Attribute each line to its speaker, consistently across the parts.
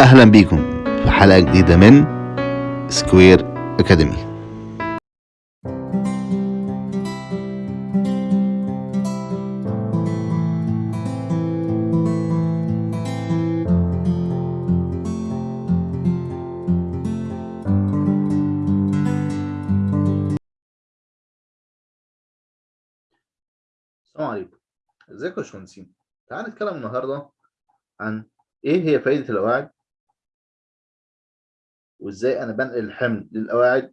Speaker 1: أهلا بيكم في حلقة جديدة من سكوير أكاديمي السلام عليكم. ازيكم يا باشمهندسين؟ تعال نتكلم النهارده عن إيه هي فائدة القواعد وإزاي أنا بنقل الحمل للقواعد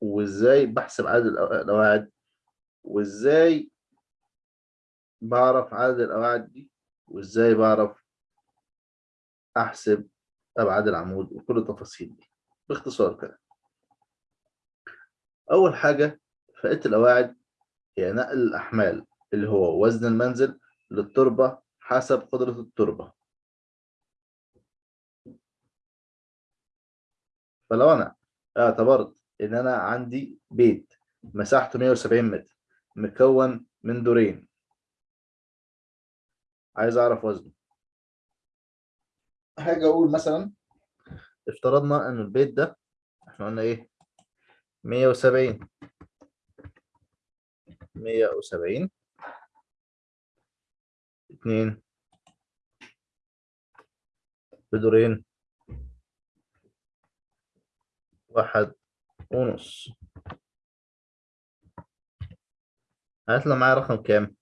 Speaker 1: وإزاي بحسب عدد القوا- القواعد وإزاي بعرف عدد القواعد دي وإزاي بعرف أحسب أبعاد العمود وكل التفاصيل دي. باختصار كده. أول حاجة فائدة القواعد هي نقل الأحمال اللي هو وزن المنزل للتربة حسب قدرة التربة. فلو أنا اعتبرت إن أنا عندي بيت مساحته 170 متر مكون من دورين. عايز أعرف وزنه. هاجي أقول مثلا. افترضنا ان البيت ده إحنا قلنا إيه؟ 170 170 اتنين. بدورين. واحد ونص هيطلع معايا رقم كام؟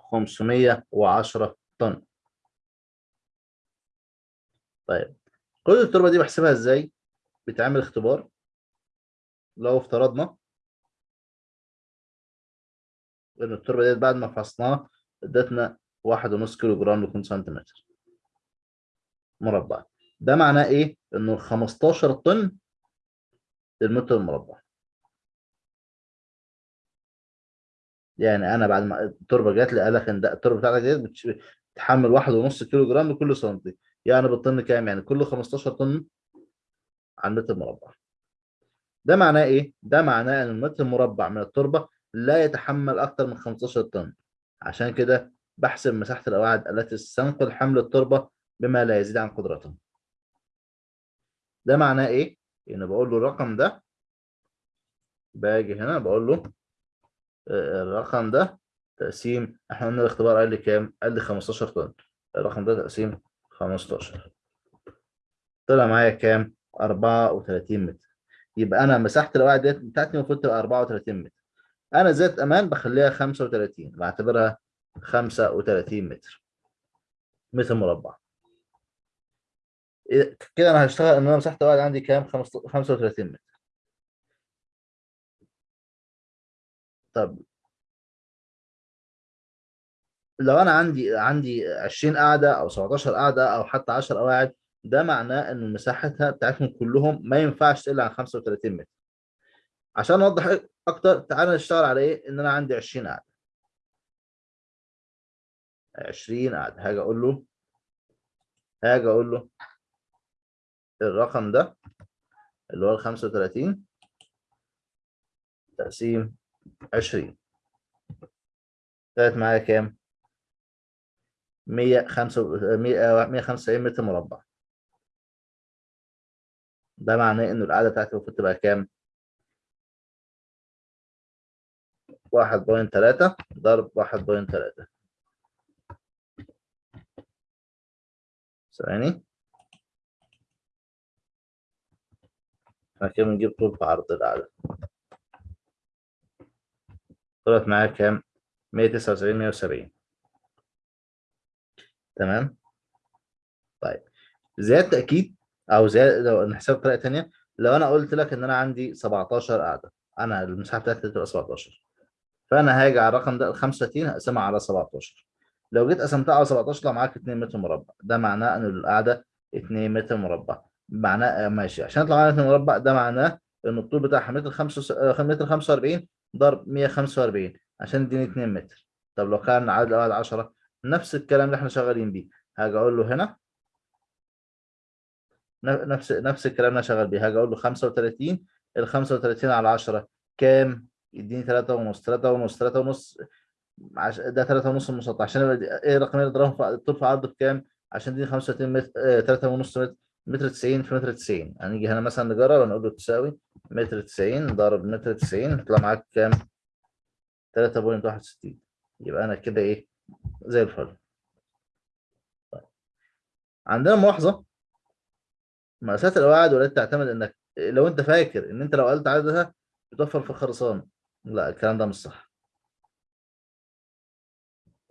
Speaker 1: خمسمية وعشرة طن طيب كل التربة دي بحسبها إزاي؟ بتعمل اختبار لو افترضنا إن التربة ديت بعد ما فحصناها ادتنا واحد ونص كيلو جرام لكل سنتيمتر مربع ده معناه إيه؟ إنه 15 طن للمتر المربع يعني أنا بعد ما التربة جات لي قال لك إن التربة بتاعتك بتش- بتحمل واحد ونص كيلو جرام لكل سنتي يعني بالطن كام؟ يعني كل 15 طن على المتر مربع ده معناه إيه؟ ده معناه إن المتر المربع من التربة لا يتحمل أكثر من 15 طن عشان كده بحسب مساحة القواعد التي تستنقل حمل التربة بما لا يزيد عن قدرتها ده معناه إيه؟ ان بقول له الرقم ده باجي هنا بقول له آه، الرقم ده تقسيم إحنا قلنا الاختبار قال لي كام؟ قال لي 15 طن الرقم ده تقسيم 15 طلع معايا كام؟ 34 متر يبقى أنا مساحة القواعد ديت بتاعتي المفروض تبقى 34 متر أنا ذات أمان بخليها 35 بعتبرها 35 متر. متر مربع. إيه- كده أنا هشتغل إن أنا مساحه القواعد عندي كام؟ 35 متر. طب لو أنا عندي عندي 20 قاعدة أو 17 قاعدة أو حتى 10 قواعد ده معناه إن مساحتها بتاعتهم كلهم ما ينفعش تقل عن 35 متر. عشان أوضح أكتر تعالى نشتغل على إيه؟ إن أنا عندي 20 قاعدة 20 قاعدة هاجي أقول له هاجي أقول له الرقم ده اللي هو ال 35 تقسيم 20 طلعت معايا كام؟ 105 100 195 متر مربع. ده معناه ان القاعده بتاعتي المفروض تبقى كام؟ 1.3 ضرب 1.3 ثواني. إحنا كده بنجيب طول في عرض القاعده طلعت معايا كام؟ 179 170 تمام؟ طيب. زيادة تأكيد أو زيادة لو نحسبها بطريقة تانية لو أنا قلت لك إن أنا عندي 17 قاعدة أنا المساحة بتاعتي تبقى 17 فأنا هاجي على الرقم ده ال 35 هقسمها على 17 لو جيت قسمتها على 17 طلع معاك 2 متر مربع. ده معناه إن القاعدة 2 متر مربع. معناه آه، ماشي. عشان يطلع معانا 2 مربع ده معناه إن الطول بتاعها متر 5 متر 45 ضرب 145 عشان يديني 2 متر. طب لو كان عدد القواعد 10 نفس الكلام اللي إحنا شغالين بيه. هاجي أقول له هنا. نفس نفس الكلام اللي أنا شغال بيه. هاجي أقول له 35 ال 35 على 10 كام؟ يديني تلاتة ونص تلاتة ونص تلاتة ونص عش... ده تلاتة ونص المسطح عشان إيه الرقمين اللي ضربهم في الطول عرض بكام؟ عشان دي 35 متر آه، تلاتة ونص متر متر 90 في متر 90 هنيجي هنا مثلا نجرب ونقول له تساوي متر 90 ضرب متر 90 يطلع معاك كام؟ 3.61 يبقى أنا كده إيه؟ زي الفل طيب. عندنا ملاحظة مقاسات القواعد والتي تعتمد إنك لو أنت فاكر إن أنت لو قلت عددها بتوفر في الخرسانة لا الكلام ده مش صح.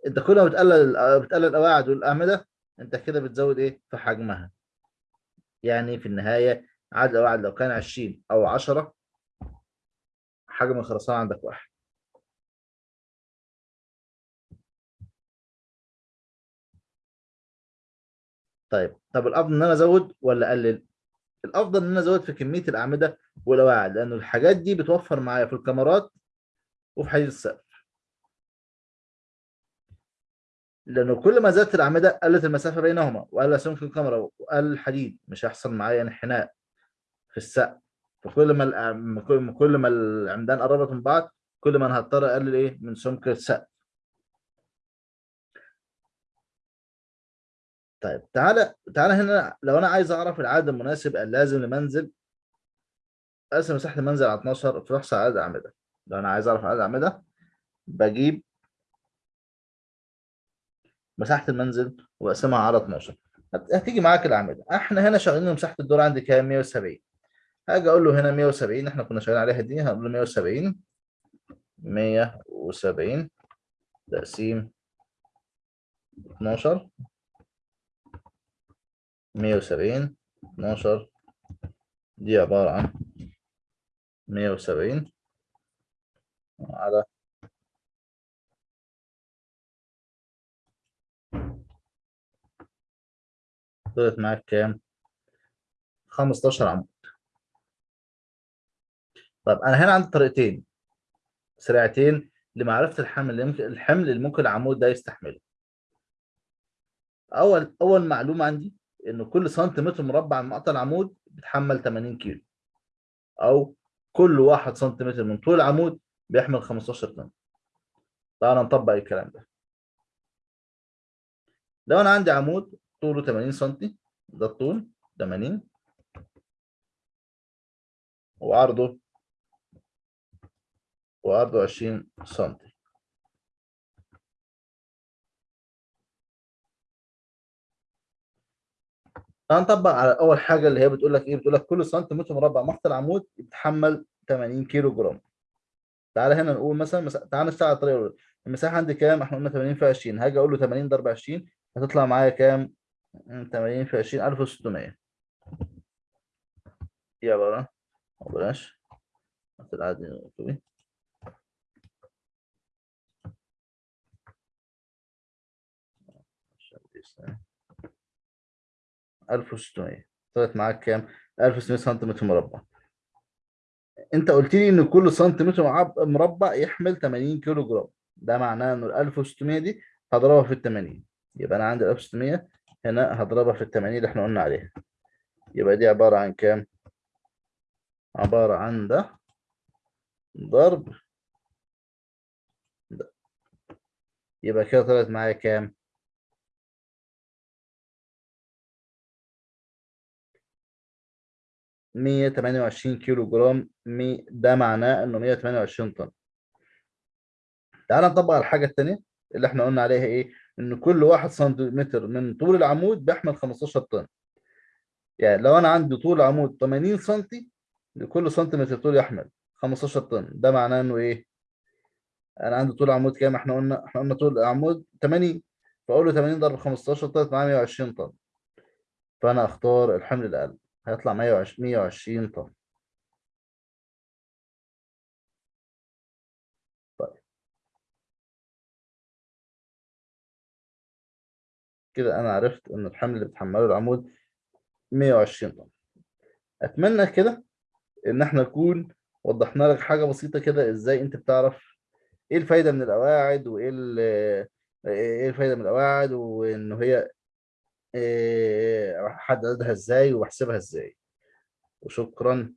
Speaker 1: انت كل ما بتقلل بتقلل القواعد والأعمدة انت كده بتزود إيه؟ في حجمها. يعني في النهاية عدد القواعد لو كان 20 أو 10 حجم الخرسانة عندك واحد. طيب طب الأفضل إن أنا أزود ولا أقلل؟ الأفضل إن أنا أزود في كمية الأعمدة والقواعد لأن الحاجات دي بتوفر معايا في الكاميرات وفي حديد السقف. لأنه كل ما زادت الأعمدة قلت المسافة بينهما وقل سمك الكاميرا وقل الحديد مش هيحصل معايا انحناء في السقف. فكل ما كل ما العمدان قربت من بعض كل ما أنا هضطر أقلل إيه؟ من سمك السقف. طيب تعالى تعالى هنا لو أنا عايز أعرف العدد المناسب اللازم لمنزل أقسم مساحة المنزل على 12 في احصى عدد أعمدة. لو أنا عايز أعرف عدد اعمده بجيب مساحة المنزل وأقسمها على 12 هت- هتيجي معاك الأعمدة. إحنا هنا شغالين مساحه الدور عندي كام؟ 170 هاجي أقول له هنا 170 إحنا كنا شغالين عليها دي هنقول له 170 170 تقسيم 12 170 12 دي عبارة عن 170 على طلعت معاك كام؟ 15 عمود. طب أنا هنا عندي طريقتين. سريعتين لمعرفة الحمل اللي ممكن الحمل اللي ممكن العمود ده يستحمله. أول أول معلومة عندي إن كل سنتيمتر مربع من مقطع العمود بيتحمل 80 كيلو أو كل واحد سنتيمتر من طول العمود بيحمل 15 طن. تعالى نطبق الكلام ده. لو أنا عندي عمود طوله 80 سنتي ده الطول 80 وعرضه وعرضه 20 سنتي. هنطبق على أول حاجة اللي هي بتقول لك إيه؟ بتقول لك كل سنتيمتر مربع مقطع العمود يتحمل 80 كيلو جرام تعالى هنا نقول مثلا مس... تعالى نشتغل على الطريقة الأولى. المساحة عندي كام؟ إحنا قلنا 80 في 20 هاجي أقول له 80 ضرب 20 هتطلع معايا كام؟ 80 في 20 1600 يا برا أو بلاش العادي دي سنة. 1600 طلعت معاك كام؟ 1600 سنتيمتر مربع. انت قلت لي ان كل سنتيمتر مربع يحمل 80 كيلو جرام ده معناه ان ال 1600 دي هضربها في ال 80 يبقى أنا عندي ال 1600 هنا هضربها في ال 80 اللي إحنا قلنا عليها. يبقى دي عبارة عن كام؟ عبارة عن ده ضرب ده. يبقى كده طلعت معايا كام؟ مية تمانية وعشرين كيلو جرام ده معناه إنه مية تمانية وعشرين طن. تعال نطبق على الحاجة التانية اللي إحنا قلنا عليها إيه؟ إن كل واحد سنتيمتر من طول العمود بيحمل 15 طن. يعني لو أنا عندي طول عمود 80 سنتي لكل سنتيمتر طول يحمل 15 طن. ده معناه إنه إيه؟ أنا عندي طول عمود كام؟ إحنا قلنا إحنا قلنا طول العمود 80 فأقول له 80 ضرب 15 طلعت معايا 120 طن. فأنا أختار الحمل الأقل. هيطلع 120 120 طن. طيب. كده أنا عرفت إن الحمل اللي بتحمله العمود 120 طن. أتمنى كده إن إحنا نكون وضحنا لك حاجة بسيطة كده إزاي أنت بتعرف إيه الفايدة من القواعد وإيه إيه الفايدة من القواعد وإن هي احددها إزاي واحسبها إزاي. وشكرا.